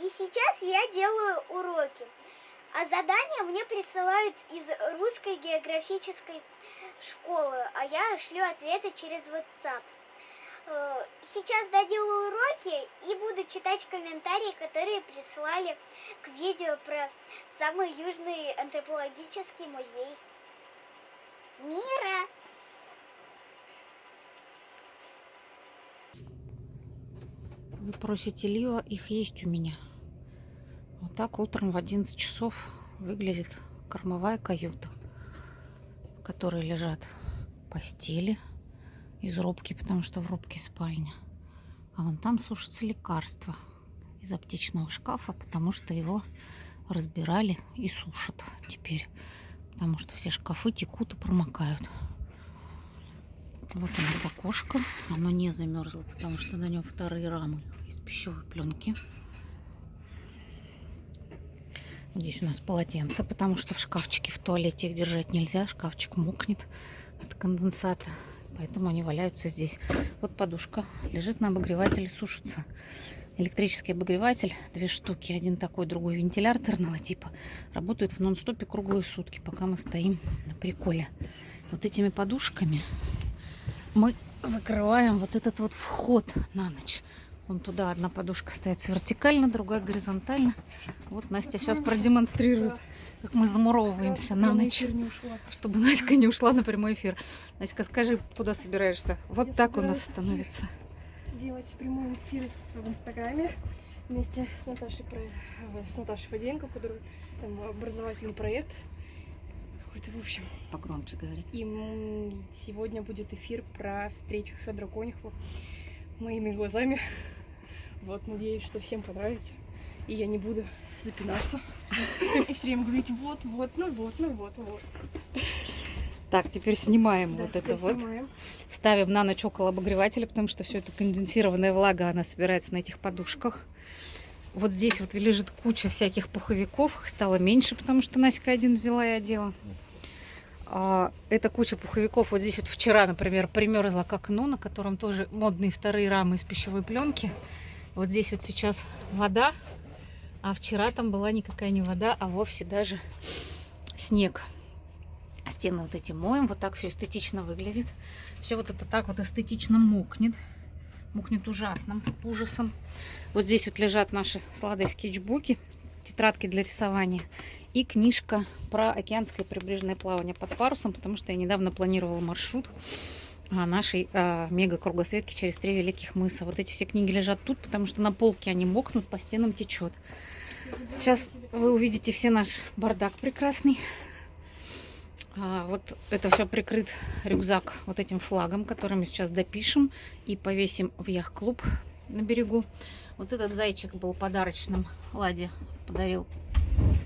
И сейчас я делаю уроки. А задания мне присылают из русской географической школы, а я шлю ответы через WhatsApp. Э, Сейчас доделаю уроки и буду читать комментарии, которые прислали к видео про самый южный антропологический музей мира. Вы просите лива, их есть у меня. Вот так утром в 11 часов выглядит кормовая каюта, в которой лежат постели из рубки, потому что в рубке спальня. А вон там сушатся лекарства из аптечного шкафа, потому что его разбирали и сушат теперь. Потому что все шкафы текут и промокают. Вот у окошко. Оно не замерзло, потому что на нем вторые рамы из пищевой пленки. Здесь у нас полотенце, потому что в шкафчике в туалете их держать нельзя. Шкафчик мокнет от конденсата. Поэтому они валяются здесь. Вот подушка лежит на обогревателе, сушится. Электрический обогреватель, две штуки. Один такой, другой вентиляторного типа. Работают в нон-стопе круглые сутки, пока мы стоим на приколе. Вот этими подушками мы закрываем вот этот вот вход на ночь. Вон туда одна подушка стоит вертикально, другая горизонтально. Вот Настя сейчас продемонстрирует, как мы замуровываемся на ночь, чтобы Настя не ушла на прямой эфир. Настя, скажи, куда собираешься? Вот Я так у нас становится. делать прямой эфир в Инстаграме вместе с Наташей, э, с Наташей Фаденко, который там образовательный проект. Какой-то, в общем. Погромче говори. И сегодня будет эфир про встречу Федора Конюхова моими глазами. Вот, надеюсь, что всем понравится. И я не буду запинаться. И все время говорить вот, вот, ну вот, ну вот, вот. Так, теперь снимаем Да, вот теперь это вот. снимаем. Ставим на ночь около обогревателя, потому что все это конденсированная влага, она собирается на этих подушках. Вот здесь вот лежит куча всяких пуховиков. Их стало меньше, потому что Наська один взяла и одела. А, эта куча пуховиков вот здесь вот вчера, например, примерзла к окну, на котором тоже модные вторые рамы из пищевой пленки. Вот здесь вот сейчас вода, а вчера там была никакая не вода, а вовсе даже снег. Стены вот эти моем, вот так все эстетично выглядит. Все вот это так вот эстетично мокнет. Мокнет ужасным ужасом. Вот здесь вот лежат наши сладые скетчбуки, тетрадки для рисования и книжка про океанское прибрежное плавание под парусом, потому что я недавно планировала маршрут нашей а, мега-кругосветки через три великих мыса. Вот эти все книги лежат тут, потому что на полке они мокнут, по стенам течет. Сейчас вы увидите все наш бардак прекрасный. А, вот это все прикрыт рюкзак вот этим флагом, который мы сейчас допишем и повесим в яхт-клуб на берегу. Вот этот зайчик был подарочным. Ладе подарил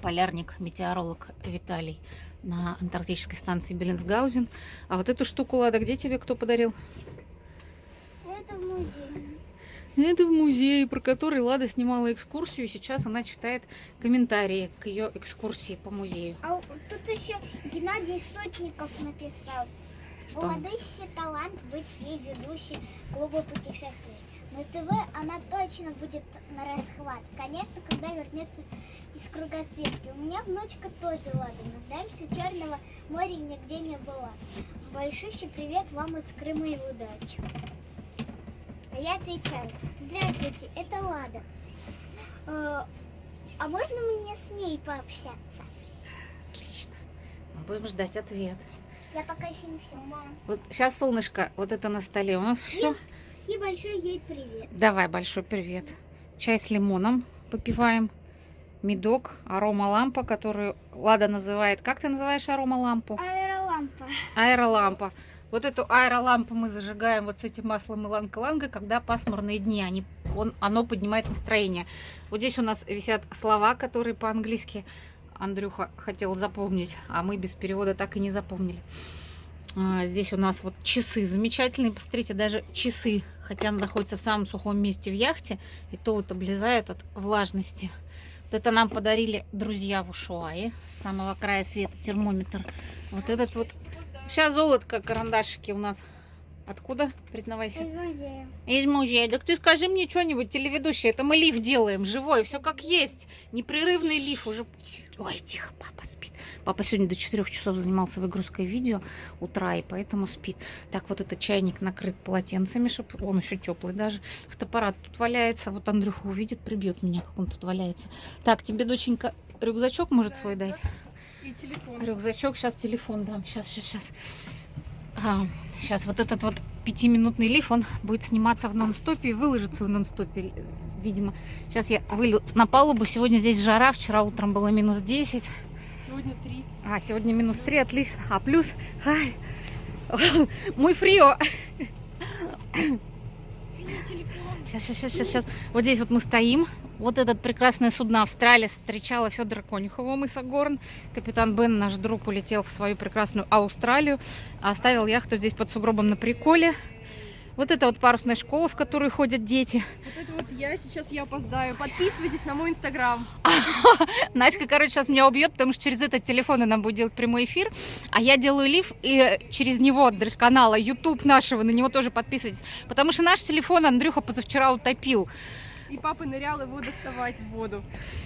полярник, метеоролог Виталий на антарктической станции Беллинсгаузен. А вот эту штуку, Лада, где тебе кто подарил? Это в музее. Это в музее, про который Лада снимала экскурсию, и сейчас она читает комментарии к ее экскурсии по музею. А тут еще Геннадий Сотников написал. Что? У талант быть ей ведущей клуба путешествий. На ТВ она точно будет на расхват. Конечно, когда вернется из кругосветки. У меня внучка тоже ладана. Дальше Черного моря нигде не была. Большущий привет вам из Крыма и удачи. А я отвечаю. Здравствуйте, это Лада. Э, А можно мне с ней пообщаться? Отлично. Мы будем ждать ответ. Я пока еще не все. Вот сейчас солнышко, вот это на столе у нас все. И большой ей привет. Давай большой привет. Чай с лимоном попиваем. Медок, арома лампа, которую Лада называет. Как ты называешь арома лампу? Аэролампа. Аэролампа. Вот эту аэролампу мы зажигаем вот с этим маслом иланг-иланга, когда пасмурные дни, они, он, оно поднимает настроение. Вот здесь у нас висят слова, которые по-английски Андрюха хотел запомнить, а мы без перевода так и не запомнили. А, Здесь у нас вот часы замечательные. Посмотрите, даже часы, хотя она находится в самом сухом месте в яхте, и то вот облезают от влажности. Вот это нам подарили друзья в Ушуае. С самого края света термометр. Вот этот вот Сейчас золотко, карандашики у нас Откуда? Признавайся. Из музея. Из музея. Так ты скажи мне что-нибудь, телеведущий. Это мы лиф делаем, живой, все как есть. Непрерывный лиф уже. Ой, тихо, папа спит. Папа сегодня до 4 часов занимался выгрузкой видео утра, и поэтому спит. Так, вот этот чайник накрыт полотенцами, чтобы он еще теплый даже. Фотоаппарат тут валяется. Вот Андрюха увидит, прибьет меня, как он тут валяется. Так, тебе, доченька, рюкзачок может свой дать? И телефон. Рюкзачок, сейчас телефон дам. Сейчас, сейчас, сейчас. Сейчас вот этот вот пятиминутный лиф, он будет сниматься в нон-стопе и выложится в нон-стопе, видимо. Сейчас я вылю на палубу. Сегодня здесь жара, вчера утром было минус 10. Сегодня три. А, сегодня минус 3, отлично. А плюс, ай, мой фрио. Сейчас, сейчас, сейчас, сейчас. Вот здесь вот мы стоим. Вот этот прекрасное судно Австралия встречала Федора Конюхова мыса Горн. Капитан Бен, наш друг, улетел в свою прекрасную Австралию. а Оставил яхту здесь под сугробом на приколе. Вот это вот парусная школа, в которую ходят дети. Вот это вот я, сейчас я опоздаю. Подписывайтесь на мой инстаграм. Настя, короче, сейчас меня убьет, потому что через этот телефон она будет делать прямой эфир, а я делаю лив, и через него, адрес канала, YouTube нашего, на него тоже подписывайтесь. Потому что наш телефон Андрюха позавчера утопил. И папа нырял его доставать в воду.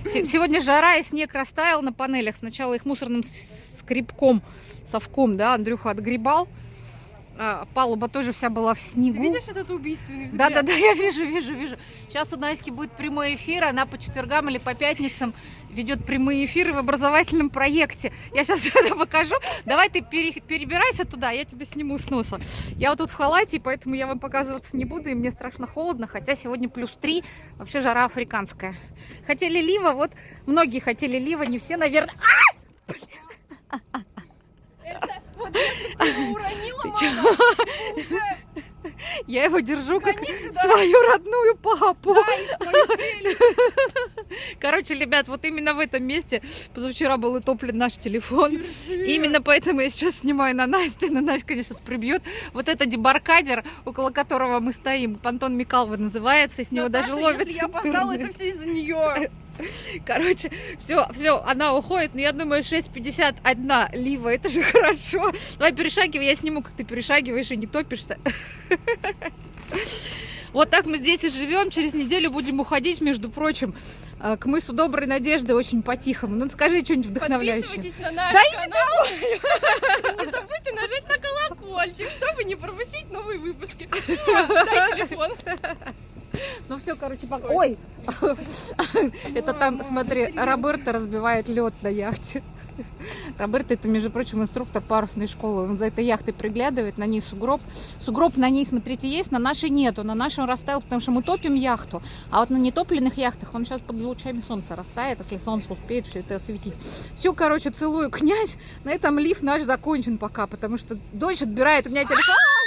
Се- Сегодня жара, и снег растаял на панелях. Сначала их мусорным скребком, совком, да, Андрюха отгребал. А, палуба тоже вся была в Ты снегу. видишь этот убийственный взгляд? Да-да-да, я вижу, вижу, вижу. Сейчас у Наськи будет прямой эфир, она по четвергам или по пятницам ведет прямые эфиры в образовательном проекте. Я сейчас это покажу. Давай ты пере- перебирайся туда, я тебя сниму с носа. Я вот тут в халате, поэтому я вам показываться не буду, и мне страшно холодно, хотя сегодня плюс 3, вообще жара африканская. Хотели лива, вот многие хотели лива, не все, наверное. Вот если бы ты его уронила, Ты чё? Я его держу как свою родную папу. Короче, ребят, вот именно в этом месте позавчера был утоплен наш телефон. Именно поэтому я сейчас снимаю на Настю. На Настя, конечно, сейчас прибьет. Вот это дебаркадер, около которого мы стоим. Понтон Микалва называется. С него даже ловят. Я опоздала, это все из-за нее. Короче, все, все, она уходит. Но я думаю, 6.51 лива. Это же хорошо. Давай перешагивай, я сниму, как ты перешагиваешь и не топишься. Вот так мы здесь и живем. Через неделю будем уходить, между прочим, э, к мысу Доброй Надежды очень по-тихому. Ну, скажи что-нибудь вдохновляющее. Подписывайтесь на наш Да канал. Не забудьте нажать на колокольчик, чтобы не пропустить новые выпуски. Дай телефон. Ну все, короче, пока. Ой! Это там, смотри, Роберто разбивает лед на яхте. Роберто это, между прочим, инструктор парусной школы. Он за этой яхтой приглядывает, на ней сугроб. Сугроб на ней, смотрите, есть, на нашей нету. На нашей он растаял, потому что мы топим яхту. А вот на нетопленных яхтах он сейчас под лучами солнца растает, если солнце успеет все это осветить. Все, короче, целую, князь. На этом лифт наш закончен пока, потому что дождь отбирает у меня телефон.